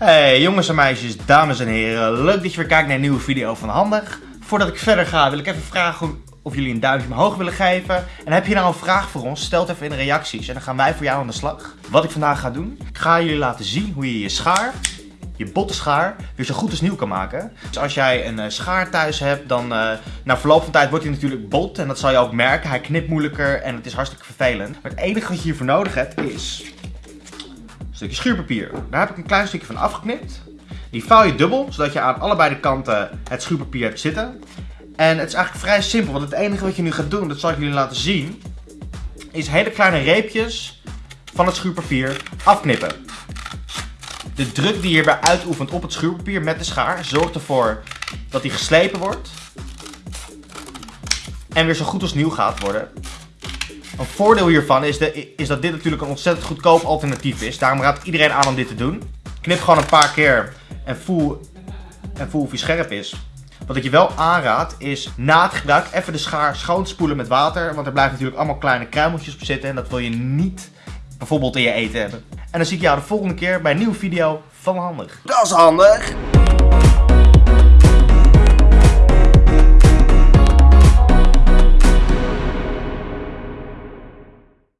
Hey jongens en meisjes, dames en heren, leuk dat je weer kijkt naar een nieuwe video van Handig. Voordat ik verder ga wil ik even vragen of jullie een duimpje omhoog willen geven. En heb je nou een vraag voor ons, stel het even in de reacties en dan gaan wij voor jou aan de slag. Wat ik vandaag ga doen, ik ga jullie laten zien hoe je je schaar, je botte schaar, weer zo goed als nieuw kan maken. Dus als jij een uh, schaar thuis hebt, dan uh, na verloop van tijd wordt hij natuurlijk bot en dat zal je ook merken. Hij knipt moeilijker en het is hartstikke vervelend. Maar het enige wat je hiervoor nodig hebt is stukje schuurpapier. Daar heb ik een klein stukje van afgeknipt. Die vouw je dubbel, zodat je aan allebei de kanten het schuurpapier hebt zitten. En het is eigenlijk vrij simpel, want het enige wat je nu gaat doen, dat zal ik jullie laten zien, is hele kleine reepjes van het schuurpapier afknippen. De druk die je hierbij uitoefent op het schuurpapier met de schaar zorgt ervoor dat die geslepen wordt. En weer zo goed als nieuw gaat worden. Een voordeel hiervan is, de, is dat dit natuurlijk een ontzettend goedkoop alternatief is. Daarom raad ik iedereen aan om dit te doen. Knip gewoon een paar keer en voel, en voel of hij scherp is. Wat ik je wel aanraad is na het gebruik even de schaar schoonspoelen met water. Want er blijven natuurlijk allemaal kleine kruimeltjes op zitten. En dat wil je niet bijvoorbeeld in je eten hebben. En dan zie ik jou de volgende keer bij een nieuwe video van Handig. Dat is handig!